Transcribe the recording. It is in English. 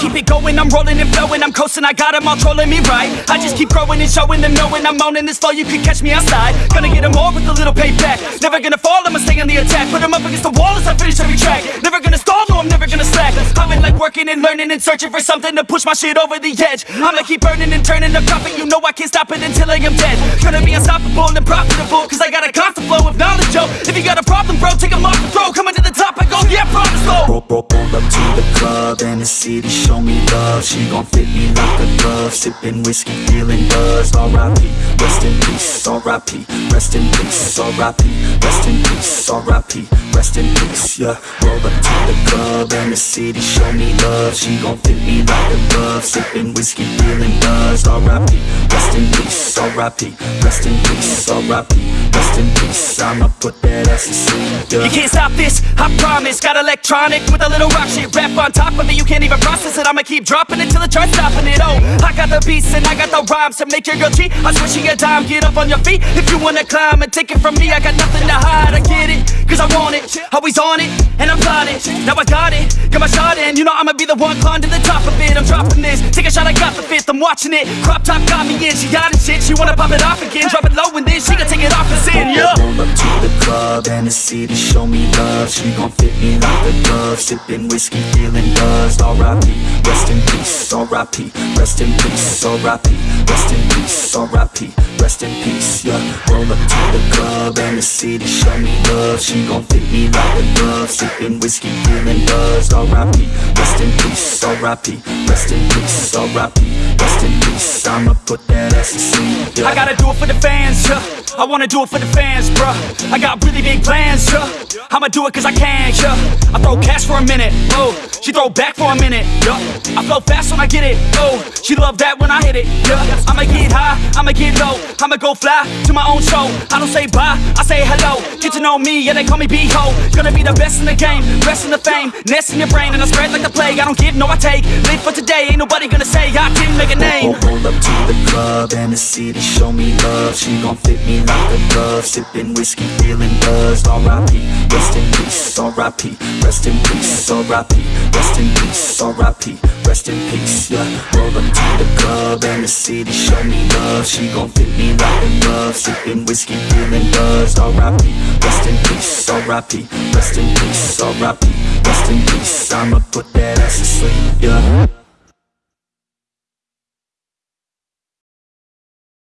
keep it going, I'm rolling and flowing, I'm coasting, I got 'em all trolling me right. I just keep growing and showing them knowing I'm owning this flow, you can catch me outside. Gonna get 'em all with a little payback. Never gonna fall, I'ma stay on the attack. Put 'em up against the wall as I finish every track. Never gonna stall, no, I'm never gonna slack. I've been like working and learning and searching for something to push my shit over the edge. I'ma keep burning and turning the profit, you know I can't stop it until I am dead. Gonna be unstoppable and profitable, cause I got a constant flow of knowledge, yo. If you got a problem, bro, take 'em off the throw. Coming to the up to the club and the city show me love She gon' fit me like a glove Sippin' whiskey, feeling buzzed R.I.P. Rest in peace, R.I.P. Rest in peace, R.I.P. Rest in peace, R.I.P. Rest in peace, yeah. Roll up to the club and the city show me love. She gon' fit me like a glove Sippin' whiskey, feeling buzzed R.I.P. Rest in peace, R.I.P. Rest in peace, R.I.P. Rest in peace, I'ma put that ass to sleep, yeah. You can't stop this, I promise. Got electronic with a little rock shit Rap on top of it, you can't even process it I'ma keep dropping it till the charts stopping it. Oh, I got the beats and I got the rhymes To make your girl cheat, I swear she a dime Get up on your feet. If you wanna climb And take it from me, I got nothing hide I get it, cause I want it. Always on it, and I'm plotting Now I got it, got my shot in. You know I'ma be the one climb to the top of it. I'm dropping this, take a shot, I got the fifth. I'm watching it, crop top got me in. She got it shit, she wanna pop it off again. Drop it low and then she gon' take it off and sin, yeah Roll up to the club and the city show me love. She gon' fit me like a glove. Sippin' whiskey, feeling buzzed R.I.P. R.I.P. Rest in peace, R.I.P. Rest in peace, R.I.P. Rest in peace, yeah Roll up to the club and the city show me love She gon' fit me like a glove Sippin' whiskey, feeling buzzed R.I.P. Rest in peace, R.I.P. Rest in peace, R.I.P. I'ma put that ass to yeah I gotta do it for the fans, yeah. I wanna do it for the fans, bruh. I got really big plans, yeah. I'ma do it cause I can, yeah. I throw cash for a minute, oh. She throw back for a minute, yeah. I flow fast when I get it, oh. She love that when I hit it, yeah. I'ma get high, I'ma get low. I'ma go fly to my own show. I don't say bye, I say hello. Get to know me, yeah, they call me B-Ho. Gonna be the best in the game, rest in the fame, nest in your brain, and I spread like the plague. I don't give, no, I take. Live for today, ain't nobody gonna say I didn't make a name. Roll, up to the club and the city show me love She gon' fit me like a glove Sippin' whiskey, feeling buzzed R.I.P. Rest in peace, R.I.P. Rest in peace, R.I.P. Rest in peace, R.I.P. Rest in peace, yeah Roll up to the club and the city show me love She gon' fit me right in love Sippin' whiskey, feeling buzzed R.I.P. Rest in peace, R.I.P. Rest in peace, R.I.P. Rest in peace, I'ma put that ass to sleep, yeah